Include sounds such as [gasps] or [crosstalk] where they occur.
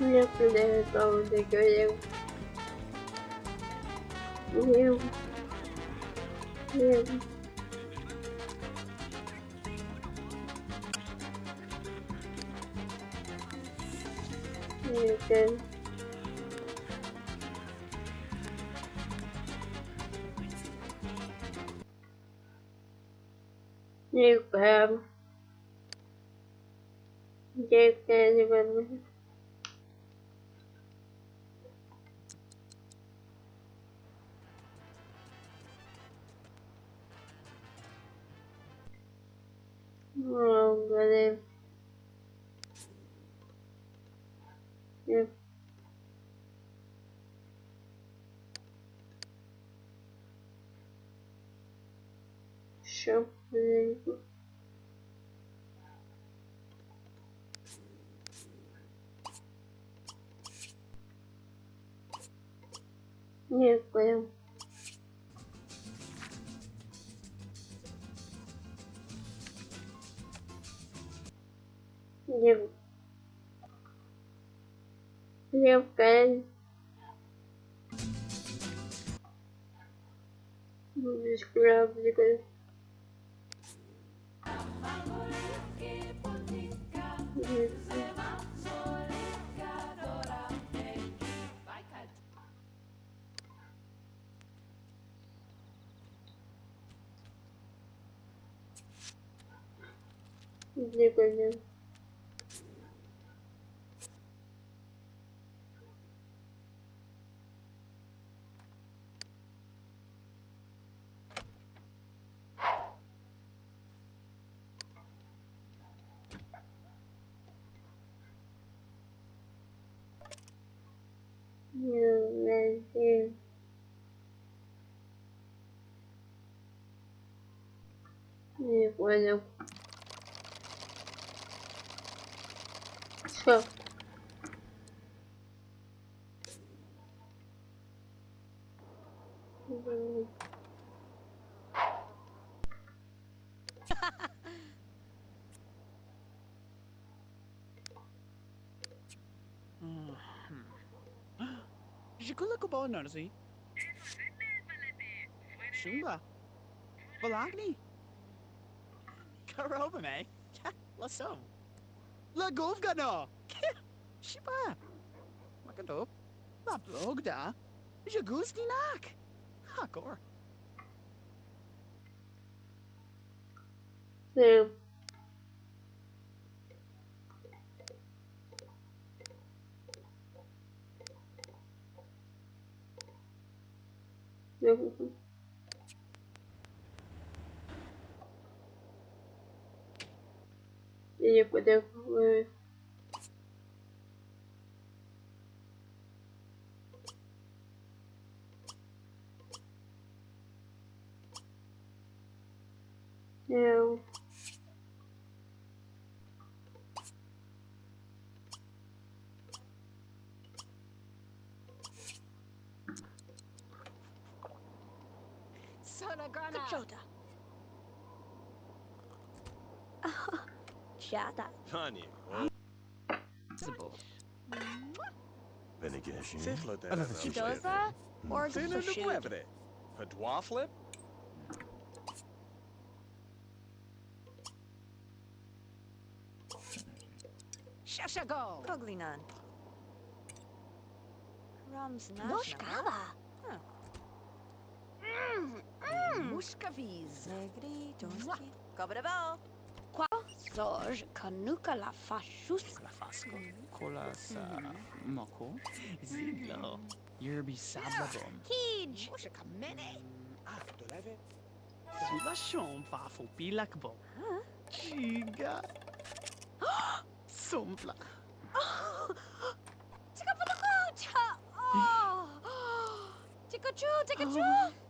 Siempre donde yo llego. Llego. Llego. Llego. Llego. Llego. Ну Еще маленько. Нет, понял. Лев... Левкая. Без кораблика. Где-то Не понял. Все. Si? Shumba. Balagni. Karoba me. Lasso. La govga no. [laughs] Shiba. Makadop. La blogda. Jagusti nak. Hakor. Sí. e Ele poder. Não. Yeah. Sonagrana. Kachota. Chata. Tanya, Visible. Benegeshi. Chidoza? Or Sino just a no mueve. A dwarflip? Shashago. Koglinan. Rums Moshkava. Mm. Muscavise. Negri, gioschi. Cobrevo. Qua. Zoj, canuca la fascius. La fasco. Mm. Cola Colasa. Mm-hmm. Moco. Zillo. Mm. Yerbi sablabom. Ah, Kij. Muscaka mene. Mm. Aftoleve. Ah, Sulla shompa fu pilakbo. Ah. Giga. [gasps] Sompla. Tikapatakao. Oh. [gasps] Tikachu, Tikachu. Oh. [gasps]